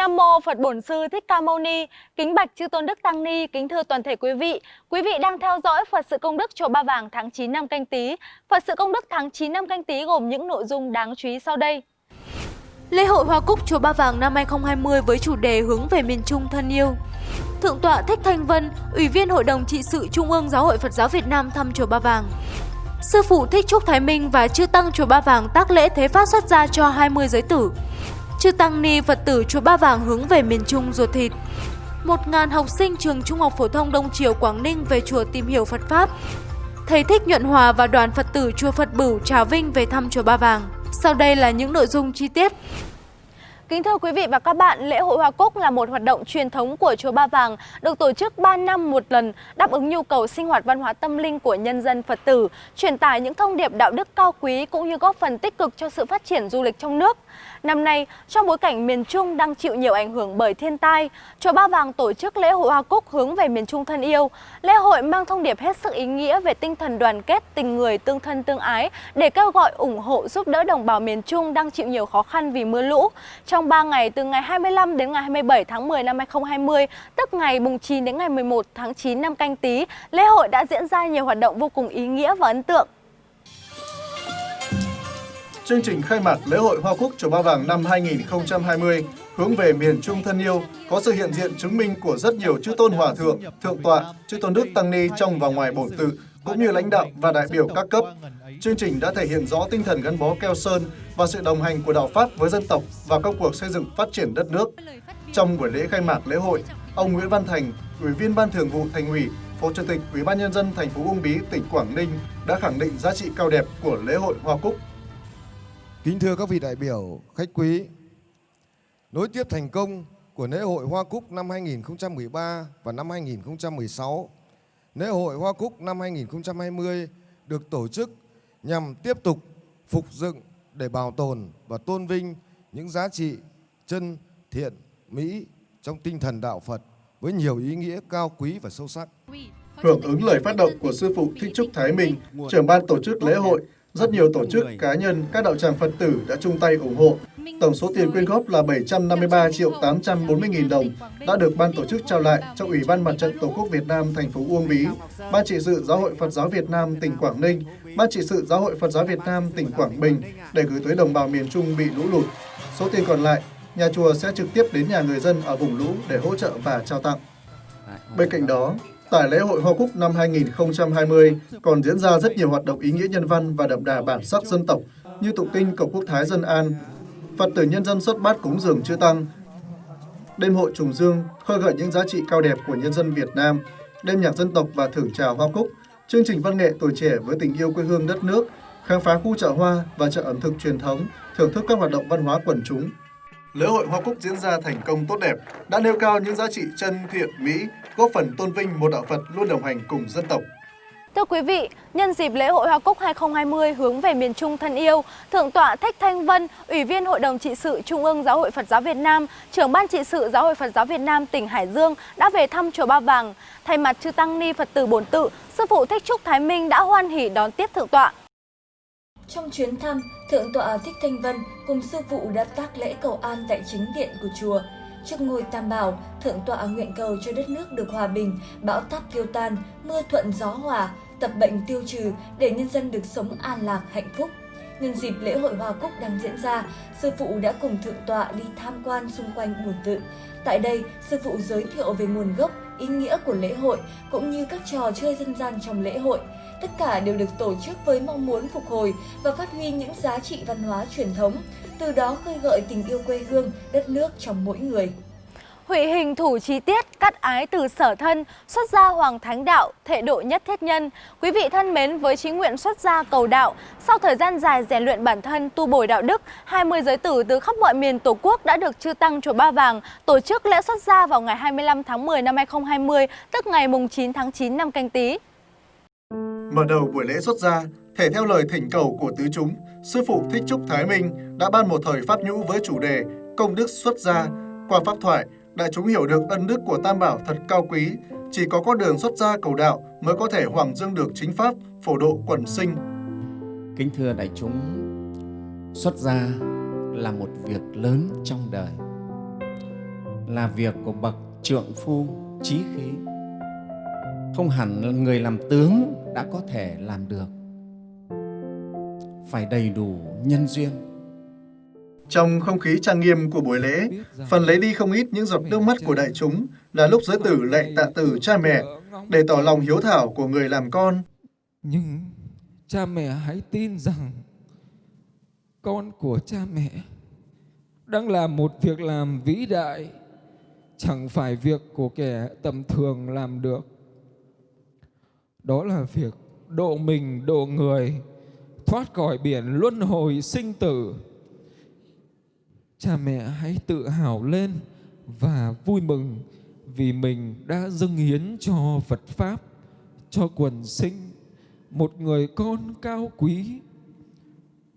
Nam mô Phật Bổn Sư Thích Ca Mâu Ni. Kính bạch chư tôn đức tăng ni, kính thưa toàn thể quý vị. Quý vị đang theo dõi Phật sự công đức chùa Ba Vàng tháng 9 năm Canh Tý. Phật sự công đức tháng 9 năm Canh Tý gồm những nội dung đáng chú ý sau đây. Lễ hội Hoa Cúc chùa Ba Vàng năm 2020 với chủ đề hướng về miền Trung thân yêu. Thượng tọa Thích Thanh Vân, Ủy viên Hội đồng trị sự Trung ương Giáo hội Phật giáo Việt Nam thăm chùa Ba Vàng. Sư phụ Thích Trúc Thái Minh và chư tăng chùa Ba Vàng tác lễ thế phát xuất gia cho 20 giới tử. Chư tăng ni, Phật tử chùa Ba Vàng hướng về miền Trung ruột thịt. Một ngàn học sinh trường Trung học phổ thông Đông Triều, Quảng Ninh về chùa tìm hiểu Phật pháp. Thầy Thích Nhuận Hòa và đoàn Phật tử chùa Phật Bửu Trà Vinh về thăm chùa Ba Vàng. Sau đây là những nội dung chi tiết. Kính thưa quý vị và các bạn, lễ hội Hoa Cúc là một hoạt động truyền thống của chùa Ba Vàng, được tổ chức 3 năm một lần, đáp ứng nhu cầu sinh hoạt văn hóa tâm linh của nhân dân Phật tử, truyền tải những thông điệp đạo đức cao quý cũng như góp phần tích cực cho sự phát triển du lịch trong nước. Năm nay, trong bối cảnh miền Trung đang chịu nhiều ảnh hưởng bởi thiên tai, chùa Ba Vàng tổ chức lễ hội Hoa Cúc hướng về miền Trung thân yêu. Lễ hội mang thông điệp hết sức ý nghĩa về tinh thần đoàn kết, tình người, tương thân tương ái để kêu gọi ủng hộ giúp đỡ đồng bào miền Trung đang chịu nhiều khó khăn vì mưa lũ. Trong trong 3 ngày từ ngày 25 đến ngày 27 tháng 10 năm 2020, tức ngày mùng 9 đến ngày 11 tháng 9 năm canh tí, lễ hội đã diễn ra nhiều hoạt động vô cùng ý nghĩa và ấn tượng. Chương trình khai mạc lễ hội Hoa Cúc Chùa Ba Vàng năm 2020 hướng về miền Trung thân yêu có sự hiện diện chứng minh của rất nhiều chư tôn hòa thượng, thượng tọa, chư tôn đức tăng ni trong và ngoài bổn tự cũng như lãnh đạo và đại biểu các cấp. Chương trình đã thể hiện rõ tinh thần gắn bó keo sơn và sự đồng hành của đạo Pháp với dân tộc và công cuộc xây dựng phát triển đất nước. Trong buổi lễ khai mạc lễ hội, ông Nguyễn Văn Thành, Ủy viên Ban Thường vụ Thành ủy, Phó Chủ tịch Ủy ban nhân dân thành phố Uông Bí, tỉnh Quảng Ninh đã khẳng định giá trị cao đẹp của lễ hội Hoa Cúc Kính thưa các vị đại biểu, khách quý, nối tiếp thành công của lễ hội Hoa Cúc năm 2013 và năm 2016, lễ hội Hoa Cúc năm 2020 được tổ chức nhằm tiếp tục phục dựng để bảo tồn và tôn vinh những giá trị chân, thiện, mỹ trong tinh thần đạo Phật với nhiều ý nghĩa cao quý và sâu sắc. Hưởng ứng lời phát động của Sư Phụ Thích Trúc Thái Minh, trưởng ban tổ chức lễ hội, rất nhiều tổ chức, cá nhân, các đạo tràng Phật tử đã chung tay ủng hộ. Tổng số tiền quyên góp là 753 triệu 840 nghìn đồng đã được ban tổ chức trao lại cho Ủy ban Mặt trận Tổ quốc Việt Nam thành phố Uông Bí, Ban trị sự Giáo hội Phật giáo Việt Nam tỉnh Quảng Ninh, Ban trị sự Giáo hội Phật giáo Việt Nam tỉnh Quảng Bình để gửi tới đồng bào miền Trung bị lũ lụt. Số tiền còn lại, nhà chùa sẽ trực tiếp đến nhà người dân ở vùng lũ để hỗ trợ và trao tặng. Bên cạnh đó, Tại lễ hội Hoa Cúc năm 2020 còn diễn ra rất nhiều hoạt động ý nghĩa nhân văn và đậm đà bản sắc dân tộc như tụng kinh cầu quốc thái dân an, Phật tử nhân dân xuất bát cúng dường chưa tăng, đêm hội trùng dương khơi gợi những giá trị cao đẹp của nhân dân Việt Nam, đêm nhạc dân tộc và thưởng trà hoa cúc, chương trình văn nghệ tuổi trẻ với tình yêu quê hương đất nước, khám phá khu chợ hoa và chợ ẩm thực truyền thống, thưởng thức các hoạt động văn hóa quần chúng. Lễ hội Hoa Cúc diễn ra thành công tốt đẹp, đã nêu cao những giá trị chân thiện mỹ, góp phần tôn vinh một đạo Phật luôn đồng hành cùng dân tộc. Thưa quý vị, nhân dịp lễ hội Hoa Cúc 2020 hướng về miền Trung thân yêu, Thượng tọa Thích Thanh Vân, Ủy viên Hội đồng trị sự Trung ương Giáo hội Phật giáo Việt Nam, trưởng ban trị sự Giáo hội Phật giáo Việt Nam tỉnh Hải Dương đã về thăm chùa Ba Vàng. Thay mặt chư tăng ni Phật tử bổn tự, sư phụ Thích Trúc Thái Minh đã hoan hỉ đón tiếp thượng tọa. Trong chuyến thăm, Thượng tọa Thích Thanh Vân cùng sư phụ đã tác lễ cầu an tại chính điện của chùa. Trước ngôi Tam Bảo, Thượng tọa nguyện cầu cho đất nước được hòa bình, bão táp tiêu tan, mưa thuận gió hòa, tập bệnh tiêu trừ để nhân dân được sống an lạc hạnh phúc. Nhân dịp lễ hội Hoa Cúc đang diễn ra, sư phụ đã cùng thượng tọa đi tham quan xung quanh buồn tự. Tại đây, sư phụ giới thiệu về nguồn gốc, ý nghĩa của lễ hội cũng như các trò chơi dân gian trong lễ hội. Tất cả đều được tổ chức với mong muốn phục hồi và phát huy những giá trị văn hóa truyền thống, từ đó khơi gợi tình yêu quê hương, đất nước trong mỗi người. Hủy hình thủ chi tiết, cắt ái từ sở thân, xuất gia hoàng thánh đạo, thệ độ nhất thiết nhân. Quý vị thân mến, với chí nguyện xuất gia cầu đạo, sau thời gian dài rèn luyện bản thân, tu bồi đạo đức, 20 giới tử từ khắp mọi miền Tổ quốc đã được chư tăng chùa Ba Vàng tổ chức lễ xuất gia vào ngày 25 tháng 10 năm 2020, tức ngày mùng 9 tháng 9 năm canh tí. Mở đầu buổi lễ xuất gia, thể theo lời thỉnh cầu của tứ chúng, Sư Phụ Thích Trúc Thái Minh đã ban một thời pháp nhũ với chủ đề Công đức xuất gia. Qua pháp thoại, đại chúng hiểu được ân đức của Tam Bảo thật cao quý, chỉ có con đường xuất gia cầu đạo mới có thể hoàng dương được chính pháp, phổ độ quần sinh. Kính thưa đại chúng, xuất gia là một việc lớn trong đời. là việc của bậc trượng phu trí khí không hẳn người làm tướng đã có thể làm được phải đầy đủ nhân duyên Trong không khí trang nghiêm của buổi lễ, phần lấy đi không ít những giọt nước mắt của đại chúng là lúc giới tử lạy tạ từ cha mẹ để tỏ lòng hiếu thảo của người làm con. Nhưng cha mẹ hãy tin rằng con của cha mẹ đang làm một việc làm vĩ đại, chẳng phải việc của kẻ tầm thường làm được. Đó là việc độ mình độ người, thoát khỏi biển luân hồi sinh tử. Cha mẹ hãy tự hào lên và vui mừng vì mình đã dâng hiến cho Phật Pháp, cho quần sinh, một người con cao quý.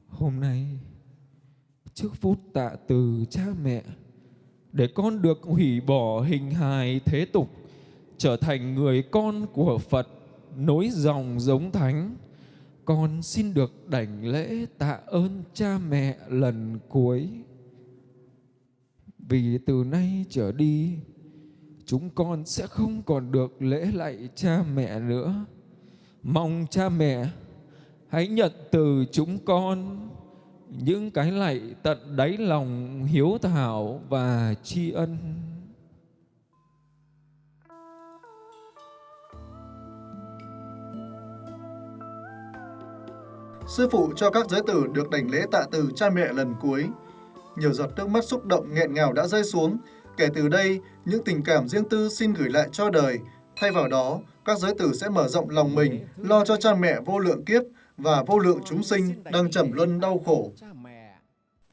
Hôm nay, trước phút tạ từ cha mẹ, để con được hủy bỏ hình hài thế tục, trở thành người con của Phật, nối dòng giống thánh. Con xin được đảnh lễ tạ ơn cha mẹ lần cuối. Vì từ nay trở đi, chúng con sẽ không còn được lễ lạy cha mẹ nữa. Mong cha mẹ hãy nhận từ chúng con những cái lạy tận đáy lòng hiếu thảo và tri ân. Sư phụ cho các giới tử được đảnh lễ tạ từ cha mẹ lần cuối. Nhiều giọt nước mắt xúc động nghẹn ngào đã rơi xuống. Kể từ đây, những tình cảm riêng tư xin gửi lại cho đời. Thay vào đó, các giới tử sẽ mở rộng lòng mình, lo cho cha mẹ vô lượng kiếp và vô lượng chúng sinh đang trầm luân đau khổ.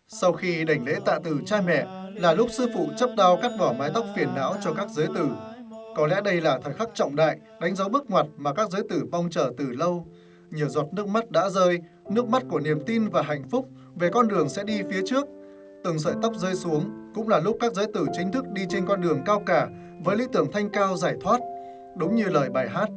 Sau khi đảnh lễ tạ từ cha mẹ, là lúc sư phụ chấp đao cắt bỏ mái tóc phiền não cho các giới tử. Có lẽ đây là thời khắc trọng đại, đánh dấu bước ngoặt mà các giới tử mong chờ từ lâu. Nhiều giọt nước mắt đã rơi, nước mắt của niềm tin và hạnh phúc về con đường sẽ đi phía trước. Từng sợi tóc rơi xuống cũng là lúc các giới tử chính thức đi trên con đường cao cả với lý tưởng thanh cao giải thoát. Đúng như lời bài hát,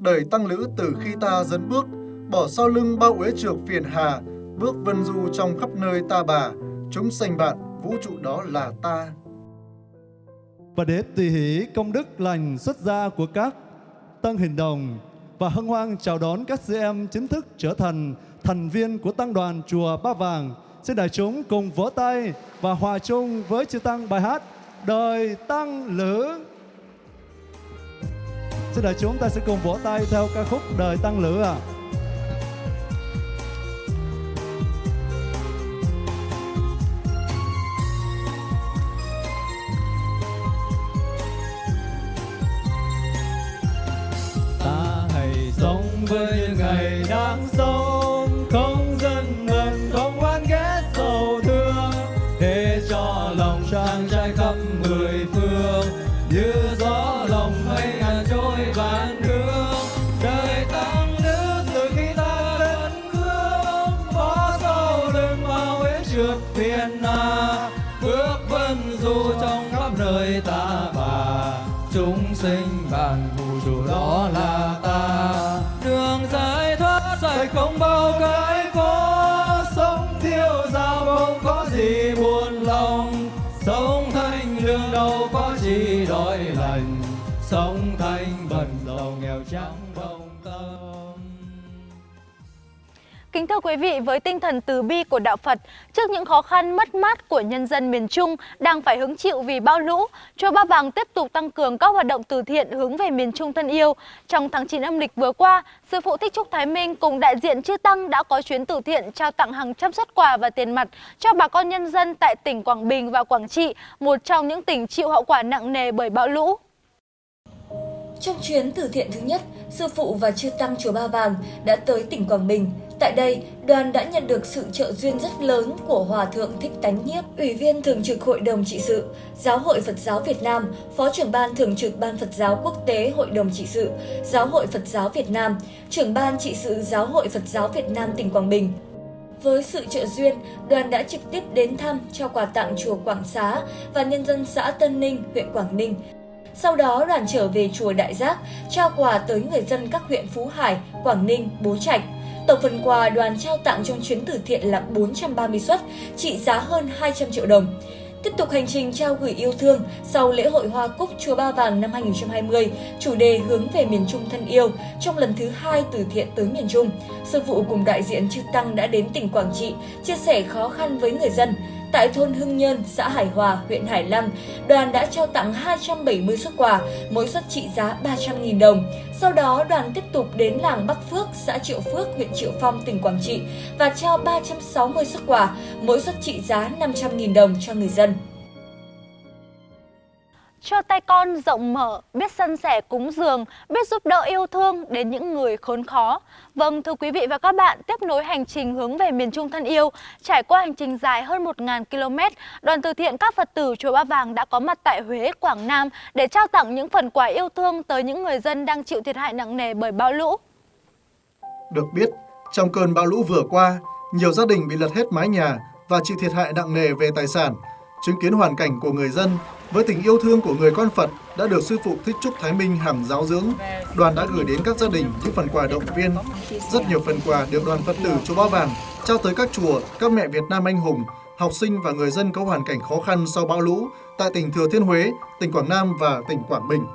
đời tăng lữ từ khi ta dẫn bước, bỏ sau lưng bao uế trược phiền hà, bước vân du trong khắp nơi ta bà, chúng sanh bạn, vũ trụ đó là ta. Và để tùy hỷ công đức lành xuất gia của các tăng hình đồng và hân hoan chào đón các sư em chính thức trở thành thành viên của tăng đoàn chùa Ba Vàng. Xin đại chúng cùng vỗ tay và hòa chung với chư tăng bài hát Đời Tăng Lữ. Xin đại chúng ta sẽ cùng vỗ tay theo ca khúc Đời Tăng Lữ ạ. À. dài không thưa quý vị, với tinh thần từ bi của Đạo Phật, trước những khó khăn mất mát của nhân dân miền Trung đang phải hứng chịu vì bão lũ, Chùa Ba Vàng tiếp tục tăng cường các hoạt động từ thiện hướng về miền Trung thân yêu. Trong tháng 9 âm lịch vừa qua, Sư phụ Thích Trúc Thái Minh cùng đại diện chư Tăng đã có chuyến từ thiện trao tặng hàng trăm xuất quà và tiền mặt cho bà con nhân dân tại tỉnh Quảng Bình và Quảng Trị, một trong những tỉnh chịu hậu quả nặng nề bởi bão lũ. Trong chuyến từ thiện thứ nhất, Sư Phụ và Chư Tăng Chùa Ba Vàng đã tới tỉnh Quảng Bình. Tại đây, đoàn đã nhận được sự trợ duyên rất lớn của Hòa Thượng Thích Tánh Nhiếp, Ủy viên Thường trực Hội đồng Trị sự, Giáo hội Phật giáo Việt Nam, Phó trưởng Ban Thường trực Ban Phật giáo Quốc tế Hội đồng Trị sự, Giáo hội Phật giáo Việt Nam, trưởng Ban Trị sự Giáo hội Phật giáo Việt Nam tỉnh Quảng Bình. Với sự trợ duyên, đoàn đã trực tiếp đến thăm, trao quà tặng chùa Quảng Xá và nhân dân xã Tân Ninh, huyện Quảng Ninh. Sau đó đoàn trở về chùa Đại Giác, trao quà tới người dân các huyện Phú Hải, Quảng Ninh, Bố Trạch. Tổng phần quà đoàn trao tặng trong chuyến từ thiện là 430 suất, trị giá hơn 200 triệu đồng. Tiếp tục hành trình trao gửi yêu thương sau lễ hội Hoa Cúc Chùa Ba Vàng năm 2020, chủ đề hướng về miền Trung thân yêu trong lần thứ hai từ thiện tới miền Trung. Sư phụ cùng đại diện chư Tăng đã đến tỉnh Quảng Trị chia sẻ khó khăn với người dân. Tại thôn Hưng Nhơn, xã Hải Hòa, huyện Hải Lăng, đoàn đã trao tặng 270 xuất quà, mỗi suất trị giá 300.000 đồng. Sau đó, đoàn tiếp tục đến làng Bắc Phước, xã Triệu Phước, huyện Triệu Phong, tỉnh Quảng Trị và trao 360 xuất quà, mỗi suất trị giá 500.000 đồng cho người dân. Cho tay con rộng mở, biết sân sẻ cúng dường, biết giúp đỡ yêu thương đến những người khốn khó. Vâng, thưa quý vị và các bạn, tiếp nối hành trình hướng về miền Trung thân yêu, trải qua hành trình dài hơn 1.000 km, đoàn từ thiện các Phật tử Chùa Ba Vàng đã có mặt tại Huế, Quảng Nam để trao tặng những phần quà yêu thương tới những người dân đang chịu thiệt hại nặng nề bởi bão lũ. Được biết, trong cơn bão lũ vừa qua, nhiều gia đình bị lật hết mái nhà và chịu thiệt hại nặng nề về tài sản. Chứng kiến hoàn cảnh của người dân với tình yêu thương của người con Phật đã được sư phụ Thích Trúc Thái Minh hằng giáo dưỡng, đoàn đã gửi đến các gia đình những phần quà động viên. Rất nhiều phần quà được đoàn Phật tử Chùa Ba Vàng trao tới các chùa, các mẹ Việt Nam anh hùng, học sinh và người dân có hoàn cảnh khó khăn sau bão lũ tại tỉnh Thừa Thiên Huế, tỉnh Quảng Nam và tỉnh Quảng Bình.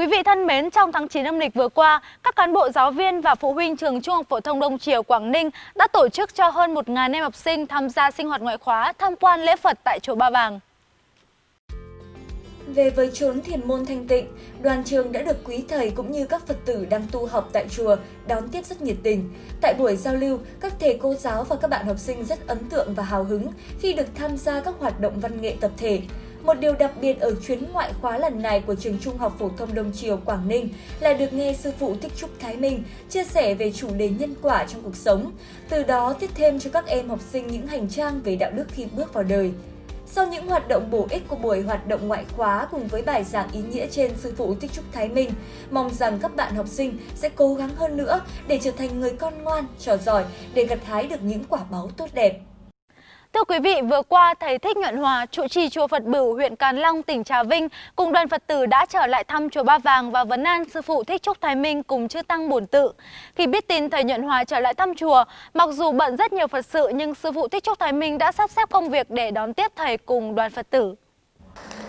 Quý vị thân mến, trong tháng 9 âm lịch vừa qua, các cán bộ giáo viên và phụ huynh trường Trung học phổ thông Đông Triều Quảng Ninh đã tổ chức cho hơn 1.000 em học sinh tham gia sinh hoạt ngoại khóa tham quan lễ Phật tại chùa Ba Vàng. Về với chốn thiền môn thanh tịnh, đoàn trường đã được quý thầy cũng như các Phật tử đang tu học tại chùa đón tiếp rất nhiệt tình. Tại buổi giao lưu, các thầy cô giáo và các bạn học sinh rất ấn tượng và hào hứng khi được tham gia các hoạt động văn nghệ tập thể. Một điều đặc biệt ở chuyến ngoại khóa lần này của trường Trung học phổ thông Đông Triều Quảng Ninh là được nghe sư phụ Thích Trúc Thái Minh chia sẻ về chủ đề nhân quả trong cuộc sống, từ đó tiếp thêm cho các em học sinh những hành trang về đạo đức khi bước vào đời. Sau những hoạt động bổ ích của buổi hoạt động ngoại khóa cùng với bài giảng ý nghĩa trên sư phụ Thích Trúc Thái Minh, mong rằng các bạn học sinh sẽ cố gắng hơn nữa để trở thành người con ngoan, trò giỏi để gặt hái được những quả báu tốt đẹp. Thưa quý vị, vừa qua thầy Thích Nhuận Hòa, trụ trì chùa Phật Bửu, huyện Càn Long, tỉnh Trà Vinh cùng đoàn Phật tử đã trở lại thăm chùa Ba Vàng và vấn an sư phụ Thích Trúc Thái Minh cùng chư tăng bổn tự. Khi biết tin thầy Nhuận Hòa trở lại thăm chùa, mặc dù bận rất nhiều Phật sự nhưng sư phụ Thích Trúc Thái Minh đã sắp xếp công việc để đón tiếp thầy cùng đoàn Phật tử.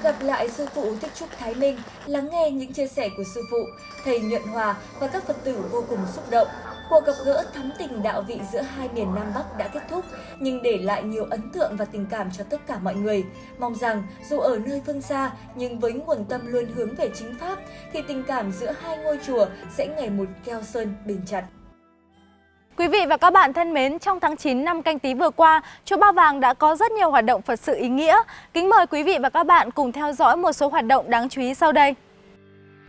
Gặp lại sư phụ Thích Trúc Thái Minh, lắng nghe những chia sẻ của sư phụ, thầy Nhuận Hòa và các Phật tử vô cùng xúc động. Cuộc gặp gỡ thắm tình đạo vị giữa hai miền Nam Bắc đã kết thúc, nhưng để lại nhiều ấn tượng và tình cảm cho tất cả mọi người. Mong rằng dù ở nơi phương xa, nhưng với nguồn tâm luôn hướng về chính Pháp, thì tình cảm giữa hai ngôi chùa sẽ ngày một keo sơn bền chặt. Quý vị và các bạn thân mến, trong tháng 9 năm canh tí vừa qua, Chùa Ba Vàng đã có rất nhiều hoạt động Phật sự ý nghĩa. Kính mời quý vị và các bạn cùng theo dõi một số hoạt động đáng chú ý sau đây.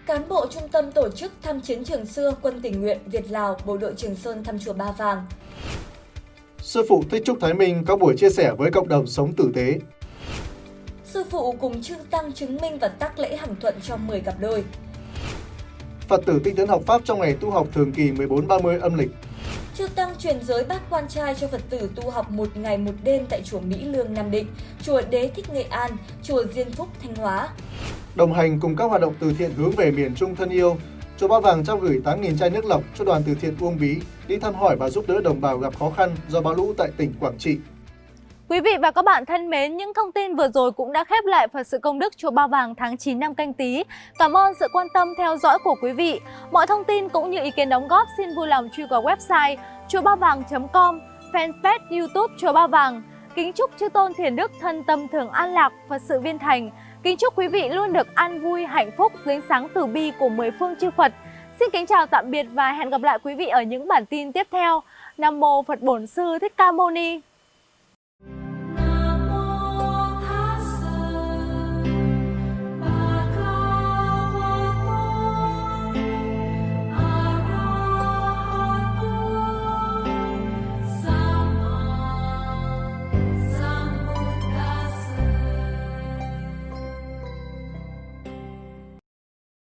Cán bộ trung tâm tổ chức thăm chiến trường xưa quân tình nguyện Việt Lào bộ đội Trường Sơn thăm chùa Ba Vàng. Sư phụ Thích Trúc Thái Minh có buổi chia sẻ với cộng đồng sống tử tế. Sư phụ cùng chư tăng chứng minh và tác lễ hằng thuận cho 10 cặp đôi. Phật tử tinh tấn học Pháp trong ngày tu học thường kỳ 14-30 âm lịch. Chư Tăng truyền giới bát quan trai cho Phật tử tu học một ngày một đêm tại chùa Mỹ Lương Nam Định, chùa Đế Thích Nghệ An, chùa Diên Phúc Thanh Hóa. Đồng hành cùng các hoạt động từ thiện hướng về miền Trung thân yêu, chùa Ba Vàng trao gửi 8.000 chai nước lọc cho đoàn từ thiện Uông Bí đi thăm hỏi và giúp đỡ đồng bào gặp khó khăn do bão lũ tại tỉnh Quảng Trị. Quý vị và các bạn thân mến, những thông tin vừa rồi cũng đã khép lại Phật sự công đức chùa Ba Vàng tháng 9 năm canh tí. Cảm ơn sự quan tâm theo dõi của quý vị. Mọi thông tin cũng như ý kiến đóng góp xin vui lòng truy vào website chùa ba vàng.com, fanpage YouTube chùa Ba Vàng. Kính chúc chư tôn thiền đức thân tâm thường an lạc, Phật sự viên thành. Kính chúc quý vị luôn được an vui, hạnh phúc dưới sáng từ bi của mười phương chư Phật. Xin kính chào tạm biệt và hẹn gặp lại quý vị ở những bản tin tiếp theo. Nam mô Phật Bổn Sư Thích Ca Mâu Ni.